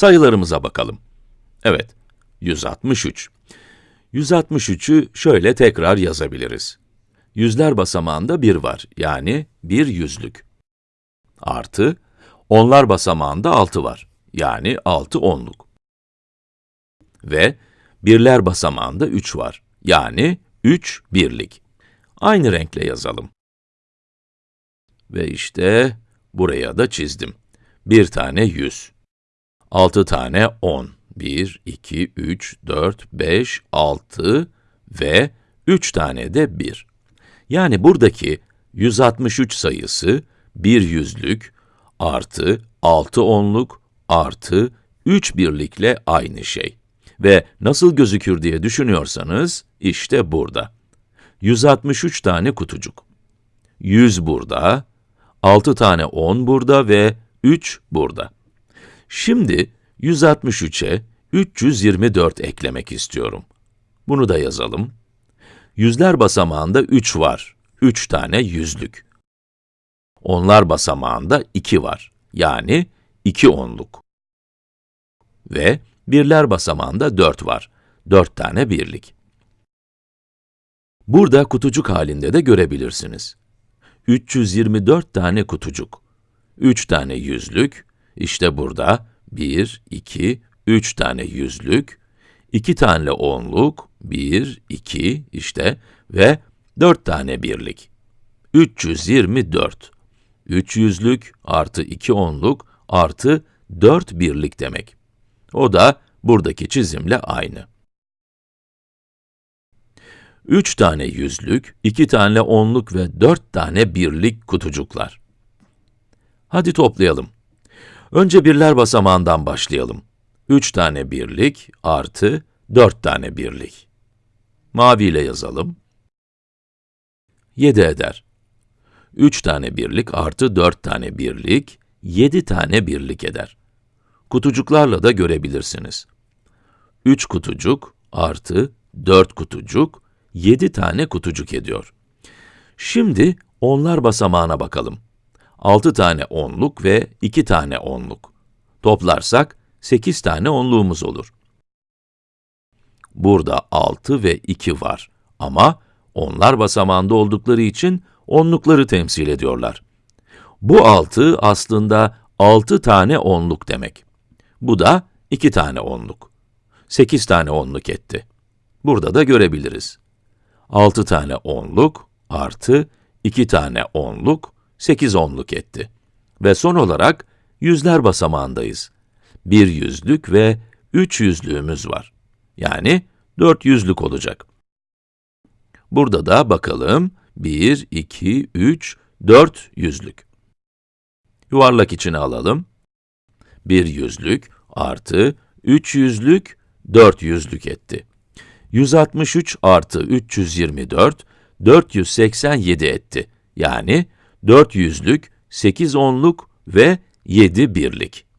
Sayılarımıza bakalım. Evet, 163. 163'ü şöyle tekrar yazabiliriz. Yüzler basamağında 1 var, yani bir yüzlük. Artı, onlar basamağında 6 var, yani 6 onluk. Ve birler basamağında 3 var, yani 3 birlik. Aynı renkle yazalım. Ve işte buraya da çizdim. Bir tane 100. 6 tane 10. 1, 2, 3, 4, 5, 6 ve 3 tane de 1. Yani buradaki 163 sayısı bir yüzlük artı 6 onluk artı 3 birlikle aynı şey. Ve nasıl gözükür diye düşünüyorsanız, işte burada. 163 tane kutucuk. 100 burada, 6 tane 10 burada ve 3 burada. Şimdi 163'e 324 eklemek istiyorum. Bunu da yazalım. Yüzler basamağında 3 var. 3 tane yüzlük. Onlar basamağında 2 var. Yani 2 onluk. Ve birler basamağında 4 var. 4 tane birlik. Burada kutucuk halinde de görebilirsiniz. 324 tane kutucuk. 3 tane yüzlük, işte burada 1, 2, 3 tane yüzlük, 2 tane onluk, 1, 2, işte ve 4 tane birlik. 324. 3 yüzlük artı 2 onluk artı 4 birlik demek. O da buradaki çizimle aynı. 3 tane yüzlük, 2 tane onluk ve 4 tane birlik kutucuklar. Hadi toplayalım. Önce birler basamağından başlayalım. 3 tane birlik artı 4 tane birlik. Mavi ile yazalım. 7 eder. 3 tane birlik artı 4 tane birlik, 7 tane birlik eder. Kutucuklarla da görebilirsiniz. 3 kutucuk artı 4 kutucuk, 7 tane kutucuk ediyor. Şimdi onlar basamağına bakalım. 6 tane onluk ve 2 tane onluk. Toplarsak 8 tane onluğumuz olur. Burada 6 ve 2 var ama onlar basamağında oldukları için onlukları temsil ediyorlar. Bu 6 aslında 6 tane onluk demek. Bu da 2 tane onluk. 8 tane onluk etti. Burada da görebiliriz. 6 tane onluk artı 2 tane onluk, 8 onluk etti. Ve son olarak yüzler basamağındayız. Bir yüzlük ve üç yüzlüğümüz var. Yani dört yüzlük olacak. Burada da bakalım, 1, 2, 3, 4 yüzlük. Yuvarlak içine alalım. Bir yüzlük artı 3 yüzlük, 4 yüzlük etti. 163 artı 324, 487 etti. Yani 4 yüzlük, 8 onluk ve 7 birlik.